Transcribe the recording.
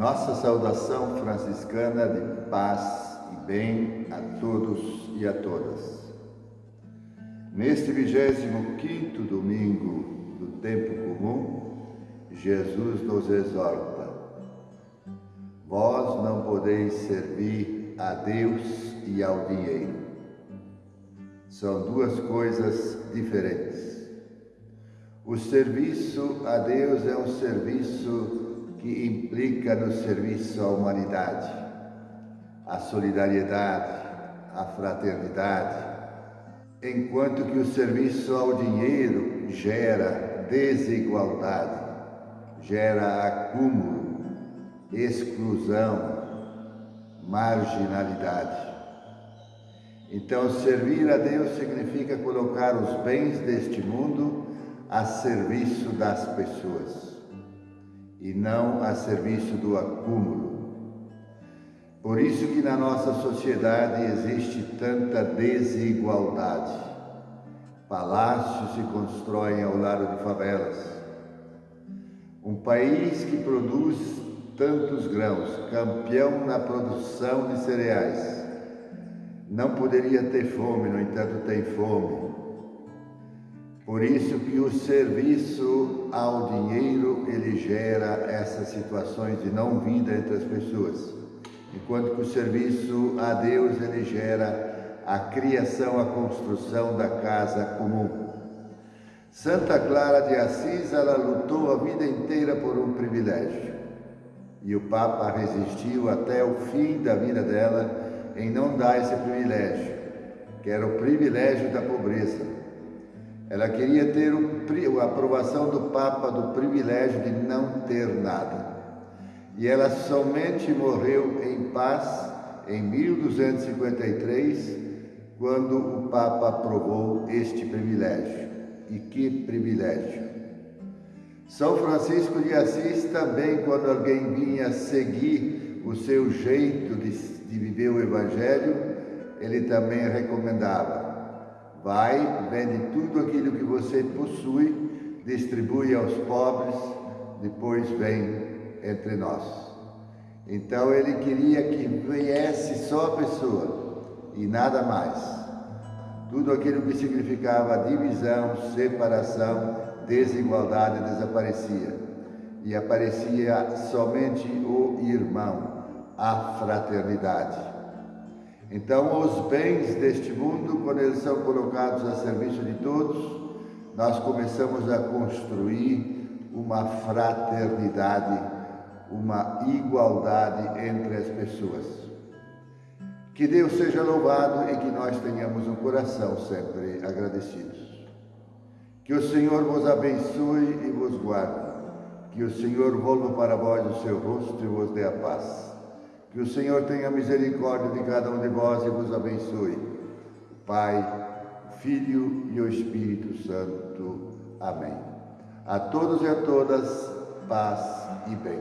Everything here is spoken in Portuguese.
Nossa saudação franciscana de paz e bem a todos e a todas. Neste 25 domingo do tempo comum, Jesus nos exorta: Vós não podeis servir a Deus e ao dinheiro. São duas coisas diferentes. O serviço a Deus é um serviço que implica no serviço à humanidade, à solidariedade, à fraternidade, enquanto que o serviço ao dinheiro gera desigualdade, gera acúmulo, exclusão, marginalidade. Então, servir a Deus significa colocar os bens deste mundo a serviço das pessoas e não a serviço do acúmulo. Por isso que na nossa sociedade existe tanta desigualdade. Palácios se constroem ao lado de favelas. Um país que produz tantos grãos, campeão na produção de cereais, não poderia ter fome, no entanto tem fome. Por isso que o serviço ao dinheiro, ele gera essas situações de não vida entre as pessoas. Enquanto que o serviço a Deus, ele gera a criação, a construção da casa comum. Santa Clara de Assis, ela lutou a vida inteira por um privilégio. E o Papa resistiu até o fim da vida dela em não dar esse privilégio, que era o privilégio da pobreza ela queria ter a aprovação do Papa do privilégio de não ter nada. E ela somente morreu em paz em 1253, quando o Papa aprovou este privilégio. E que privilégio! São Francisco de Assis também, quando alguém vinha seguir o seu jeito de, de viver o Evangelho, ele também recomendava Vai, vende tudo aquilo que você possui, distribui aos pobres, depois vem entre nós. Então ele queria que viesse só a pessoa e nada mais. Tudo aquilo que significava divisão, separação, desigualdade desaparecia. E aparecia somente o irmão, a fraternidade. Então, os bens deste mundo, quando eles são colocados a serviço de todos, nós começamos a construir uma fraternidade, uma igualdade entre as pessoas. Que Deus seja louvado e que nós tenhamos um coração sempre agradecidos. Que o Senhor vos abençoe e vos guarde. Que o Senhor volva para vós o seu rosto e vos dê a paz. Que o Senhor tenha misericórdia de cada um de vós e vos abençoe. Pai, Filho e o Espírito Santo. Amém. A todos e a todas, paz e bem.